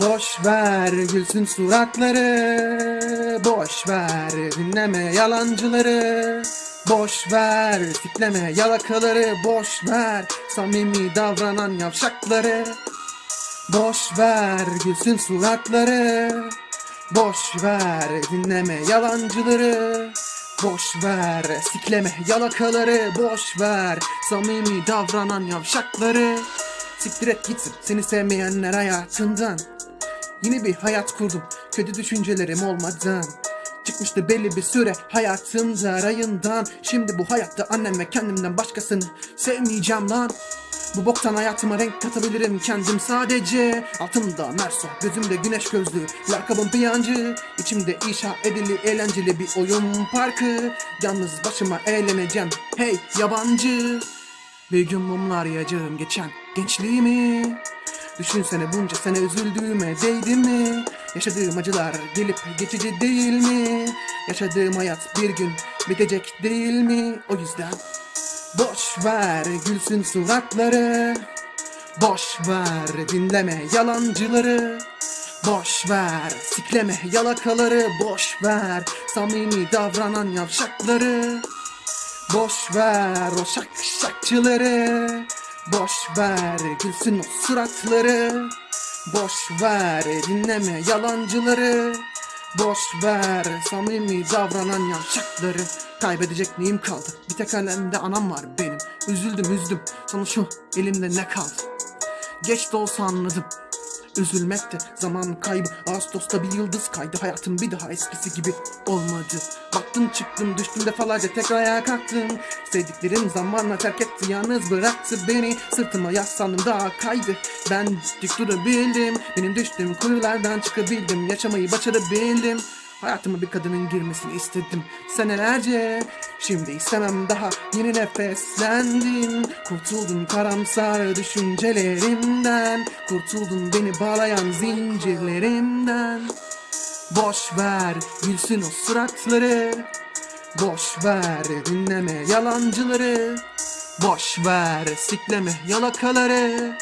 Boş ver gülsün suratları Boş ver dinleme yalancıları Boş ver tikleme yalakaları Boş ver samimi davranan yavşakları Boş ver gülsün suratları Boş ver dinleme yalancıları. Boş ver sikleme yalakaları Boş ver. Samimi davranan yavşakları. Siktir et gitsin seni sevmeyenler hayatından. Yeni bir hayat kurdum kötü düşüncelerim olmadan. Çıkmıştı belli bir süre hayatımda rayından. Şimdi bu hayatta annem ve kendimden başkasını sevmeyeceğim lan bu boktan hayatıma renk katabilirim kendim sadece Altımda merso, gözümde güneş gözlü Lakabım piyancı İçimde inşa edili eğlenceli bir oyun parkı Yalnız başıma eğleneceğim hey yabancı Bir gün mumlar yiyeceğim geçen gençliğimi Düşünsene bunca sene üzüldüğüme değdi mi? Yaşadığım acılar gelip geçici değil mi? Yaşadığım hayat bir gün bitecek değil mi? O yüzden Boş ver gülsün suratları. Boş ver dinleme yalancıları. Boş ver sikleme yalakaları. Boş ver samimi davranan yavşakları. Boş ver o şak şakçıları Boş ver gülsün o suratları. Boş ver dinleme yalancıları. Boş ver samimi davranan yavşakları Kaybedecek neyim kaldı? Bir tek elimde anam var benim. Üzüldüm üzdüm. Sana şu elimde ne kaldı? Geç de olsa anladım. Üzülmekte zaman kaybı. Ağustos'ta bir yıldız kaydı. Hayatım bir daha eskisi gibi olmadı. Baktım çıktım düştüm defalarca tekrar ayağa kalktım. Sevdiklerim zamanla terk etti Yalnız bıraktı beni. Sırtıma yaslandım daha kaydı. Ben dik durabildim. Benim düştüğüm kuyulardan çıkabildim. Yaşamayı başarabildim Hayatıma bir kadının girmesini istedim senelerce. Şimdi istemem daha yeni nefeslendim. Kurtuldun karamsar düşüncelerimden. Kurtuldun beni bağlayan zincirlerimden. Boş ver gülsün o suratları. Boş ver dinleme yalancıları. Boş ver sikleme yalakaları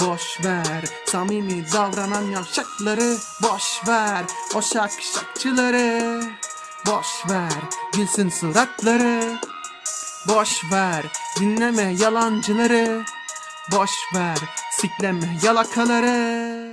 Boş ver samimi davranan yavşakları Boş ver o şak şakçıları Boş ver gülsün suratları Boş ver dinleme yalancıları Boş ver sikleme yalakaları